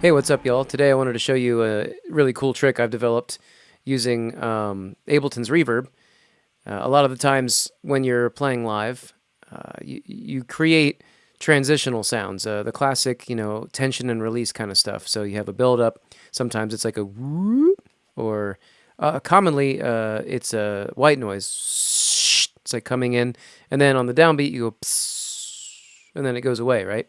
Hey, what's up, y'all? Today I wanted to show you a really cool trick I've developed using um, Ableton's Reverb. Uh, a lot of the times when you're playing live, uh, you, you create transitional sounds, uh, the classic, you know, tension and release kind of stuff. So you have a build up. Sometimes it's like a whoop, or uh, commonly uh, it's a white noise. It's like coming in, and then on the downbeat you go, and then it goes away, right?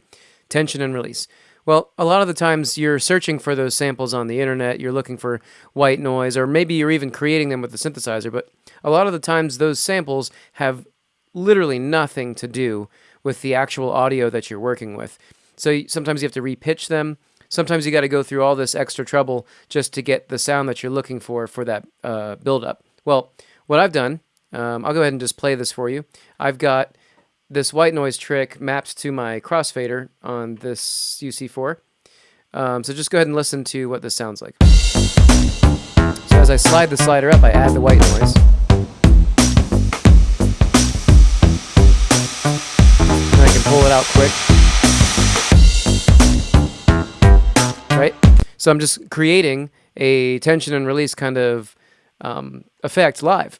Tension and release. Well, a lot of the times you're searching for those samples on the internet, you're looking for white noise, or maybe you're even creating them with the synthesizer, but a lot of the times those samples have literally nothing to do with the actual audio that you're working with. So sometimes you have to repitch them. Sometimes you got to go through all this extra trouble just to get the sound that you're looking for for that uh, build-up. Well, what I've done, um, I'll go ahead and just play this for you. I've got this white noise trick mapped to my crossfader on this UC4. Um, so just go ahead and listen to what this sounds like. So as I slide the slider up, I add the white noise. And I can pull it out quick. Right? So I'm just creating a tension and release kind of um, effect live.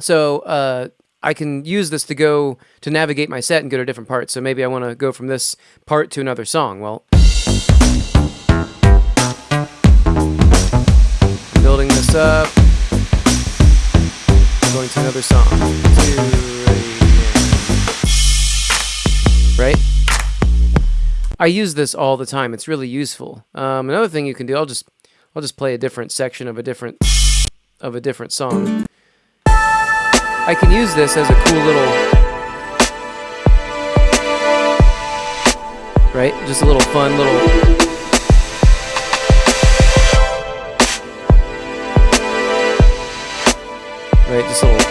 So uh, I can use this to go to navigate my set and go to different parts. So maybe I want to go from this part to another song. Well, building this up, going to another song. Right? I use this all the time. It's really useful. Um, another thing you can do, I'll just I'll just play a different section of a different of a different song. I can use this as a cool little, right? Just a little fun little, right? Just a little,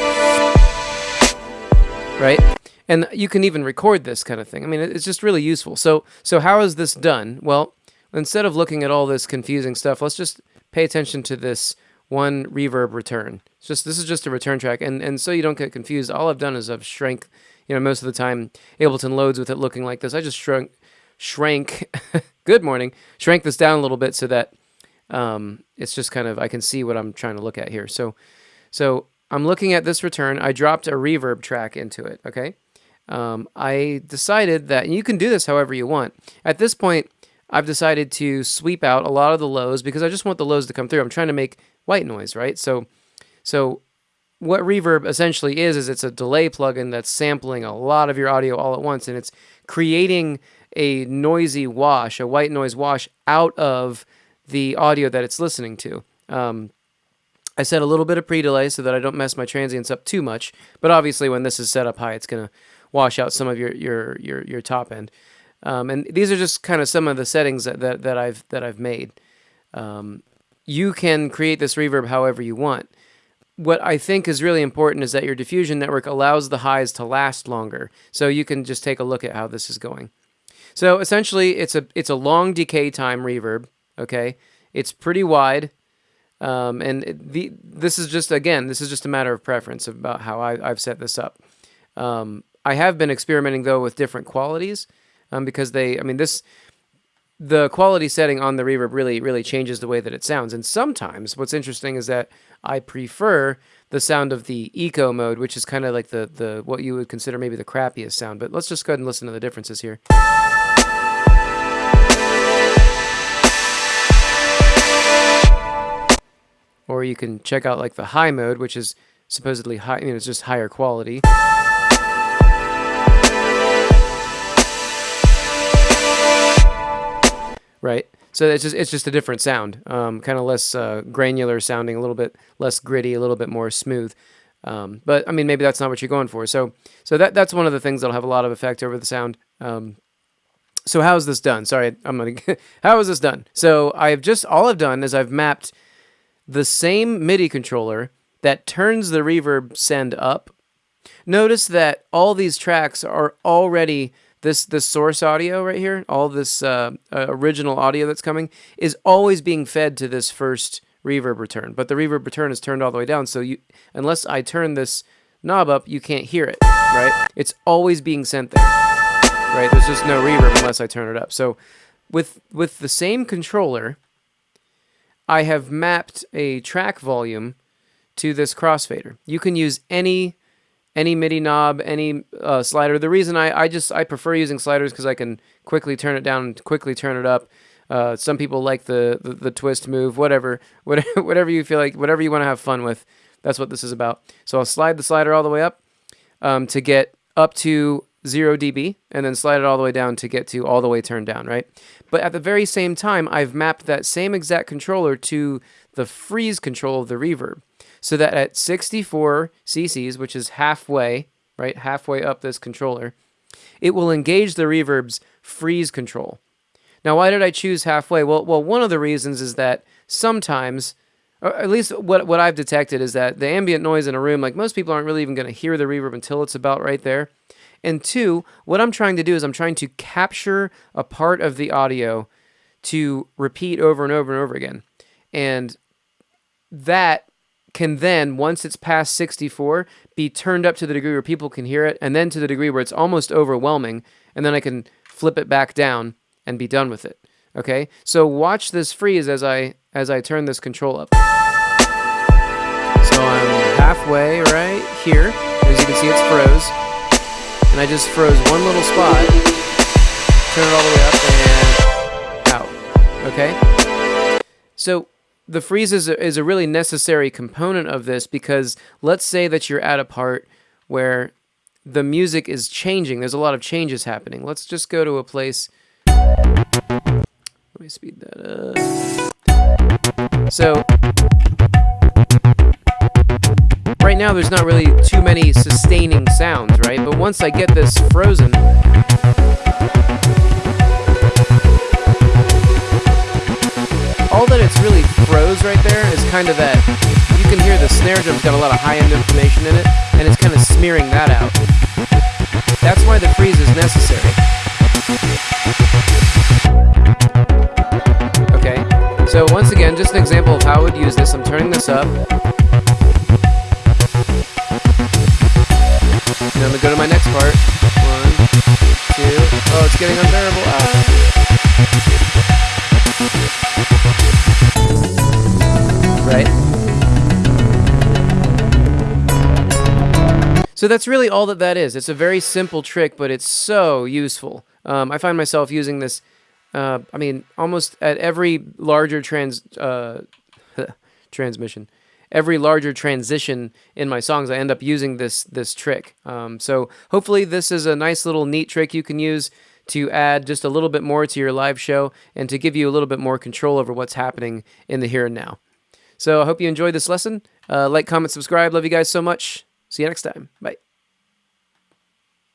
right? And you can even record this kind of thing. I mean, it's just really useful. So, so how is this done? Well, instead of looking at all this confusing stuff, let's just pay attention to this one reverb return. It's just this is just a return track, and and so you don't get confused. All I've done is I've shrank. You know, most of the time Ableton loads with it looking like this. I just shrunk, shrank. good morning. Shrank this down a little bit so that um, it's just kind of I can see what I'm trying to look at here. So, so I'm looking at this return. I dropped a reverb track into it. Okay. Um, I decided that you can do this however you want. At this point, I've decided to sweep out a lot of the lows because I just want the lows to come through. I'm trying to make white noise, right? So, so what reverb essentially is is it's a delay plugin that's sampling a lot of your audio all at once, and it's creating a noisy wash, a white noise wash out of the audio that it's listening to. Um, I set a little bit of pre-delay so that I don't mess my transients up too much, but obviously when this is set up high, it's going to wash out some of your your your, your top end. Um, and these are just kind of some of the settings that, that, that I've that I've made. Um, you can create this reverb however you want. What I think is really important is that your diffusion network allows the highs to last longer. So you can just take a look at how this is going. So essentially, it's a it's a long decay time reverb. Okay, it's pretty wide, um, and the this is just again this is just a matter of preference about how I, have set this up. Um, I have been experimenting though with different qualities um, because they I mean this the quality setting on the reverb really, really changes the way that it sounds. And sometimes what's interesting is that I prefer the sound of the eco mode, which is kind of like the, the what you would consider maybe the crappiest sound. But let's just go ahead and listen to the differences here. Or you can check out like the high mode, which is supposedly high, you know, it's just higher quality. Right? So it's just it's just a different sound, um, kind of less uh, granular sounding, a little bit less gritty, a little bit more smooth. Um, but I mean, maybe that's not what you're going for. So so that that's one of the things that'll have a lot of effect over the sound. Um, so how is this done? Sorry, I'm gonna. how is this done? So I've just all I've done is I've mapped the same MIDI controller that turns the reverb send up. Notice that all these tracks are already this this source audio right here, all this uh, uh, original audio that's coming, is always being fed to this first reverb return. But the reverb return is turned all the way down, so you unless I turn this knob up, you can't hear it, right? It's always being sent there, right? There's just no reverb unless I turn it up. So with with the same controller, I have mapped a track volume to this crossfader. You can use any any MIDI knob, any uh, slider. The reason I, I just I prefer using sliders because I can quickly turn it down and quickly turn it up. Uh, some people like the, the, the twist move, whatever, whatever, whatever you feel like, whatever you want to have fun with. That's what this is about. So I'll slide the slider all the way up um, to get up to 0 dB and then slide it all the way down to get to all the way turned down, right? But at the very same time, I've mapped that same exact controller to the freeze control of the reverb so that at 64 cc's, which is halfway, right, halfway up this controller, it will engage the reverb's freeze control. Now, why did I choose halfway? Well, well, one of the reasons is that sometimes, or at least what, what I've detected is that the ambient noise in a room, like most people aren't really even going to hear the reverb until it's about right there. And two, what I'm trying to do is I'm trying to capture a part of the audio to repeat over and over and over again. And that can then, once it's past 64, be turned up to the degree where people can hear it, and then to the degree where it's almost overwhelming, and then I can flip it back down and be done with it. Okay, so watch this freeze as I as I turn this control up. So I'm halfway right here. As you can see, it's froze, and I just froze one little spot. Turn it all the way up and out. Okay, so the freeze is a, is a really necessary component of this because let's say that you're at a part where the music is changing. There's a lot of changes happening. Let's just go to a place let me speed that up. So, right now there's not really too many sustaining sounds, right? But once I get this frozen, all that it's really right there is kind of that, you can hear the snare drum's got a lot of high-end information in it, and it's kind of smearing that out. That's why the freeze is necessary. Okay, so once again, just an example of how I would use this. I'm turning this up. And I'm going to go to my next part. One, two. Oh, it's getting unbearable. Ah. So that's really all that that is. It's a very simple trick, but it's so useful. Um, I find myself using this uh, I mean, almost at every larger trans uh, transmission, every larger transition in my songs, I end up using this this trick. Um, so hopefully, this is a nice little neat trick you can use to add just a little bit more to your live show and to give you a little bit more control over what's happening in the here and now. So I hope you enjoyed this lesson. Uh, like, comment, subscribe. Love you guys so much. See you next time. Bye.